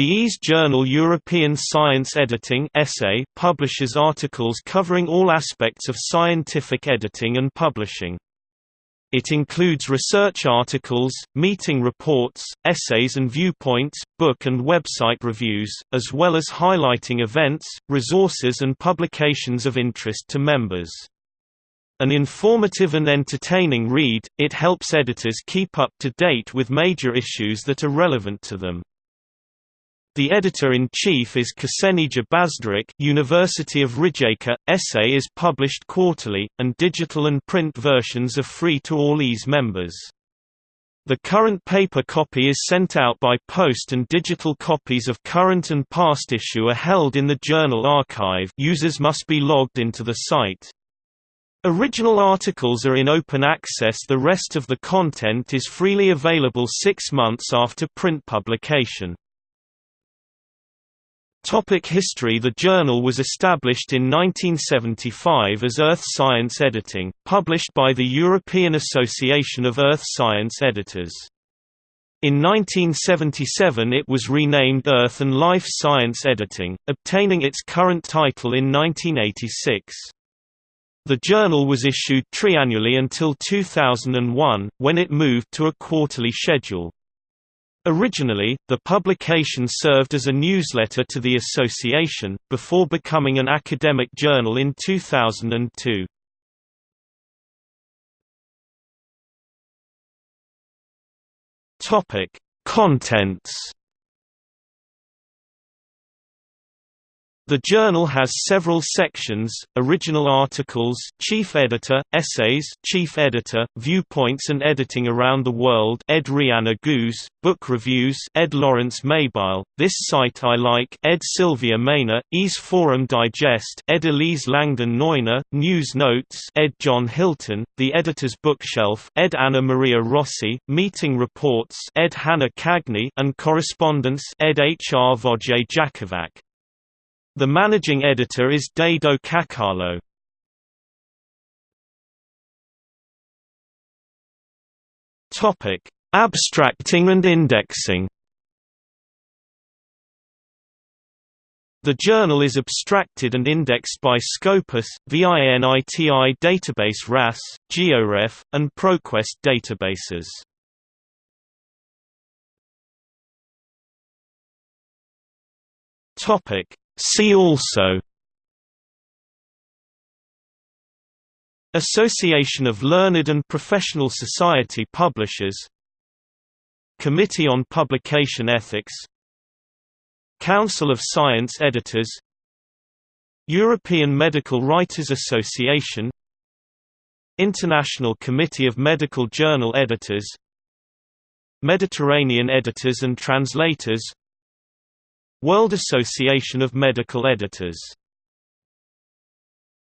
The EASE journal European Science Editing essay publishes articles covering all aspects of scientific editing and publishing. It includes research articles, meeting reports, essays and viewpoints, book and website reviews, as well as highlighting events, resources and publications of interest to members. An informative and entertaining read, it helps editors keep up to date with major issues that are relevant to them. The editor-in-chief is Ksenija Baždarić University of Rijeka. Essay is published quarterly, and digital and print versions are free to all EASE members. The current paper copy is sent out by post and digital copies of current and past issue are held in the journal archive users must be logged into the site. Original articles are in open access the rest of the content is freely available six months after print publication. Topic history The journal was established in 1975 as Earth Science Editing, published by the European Association of Earth Science Editors. In 1977 it was renamed Earth and Life Science Editing, obtaining its current title in 1986. The journal was issued triannually until 2001, when it moved to a quarterly schedule. Originally, the publication served as a newsletter to the association, before becoming an academic journal in 2002. Topic: Contents The journal has several sections: original articles, chief editor, essays, chief editor, viewpoints and editing around the world. Ed Rihanna Goose, book reviews. Ed Lawrence Maybile, This Site I Like. Ed Sylvia Mayner, EASE Forum Digest. Ed Elise Langdon Neuner, News Notes. Ed John Hilton, The Editor's Bookshelf. Ed Anna Maria Rossi, Meeting Reports. Ed Hannah Cagney, and Correspondence. Ed Hrvoje Jakovac. The managing editor is Dado Kakalo. Topic: Abstracting and indexing. The journal is abstracted and indexed by Scopus, VINITI database RAS, GeoRef, and ProQuest databases. Topic: See also Association of Learned and Professional Society Publishers Committee on Publication Ethics Council of Science Editors European Medical Writers Association International Committee of Medical Journal Editors Mediterranean Editors and Translators World Association of Medical Editors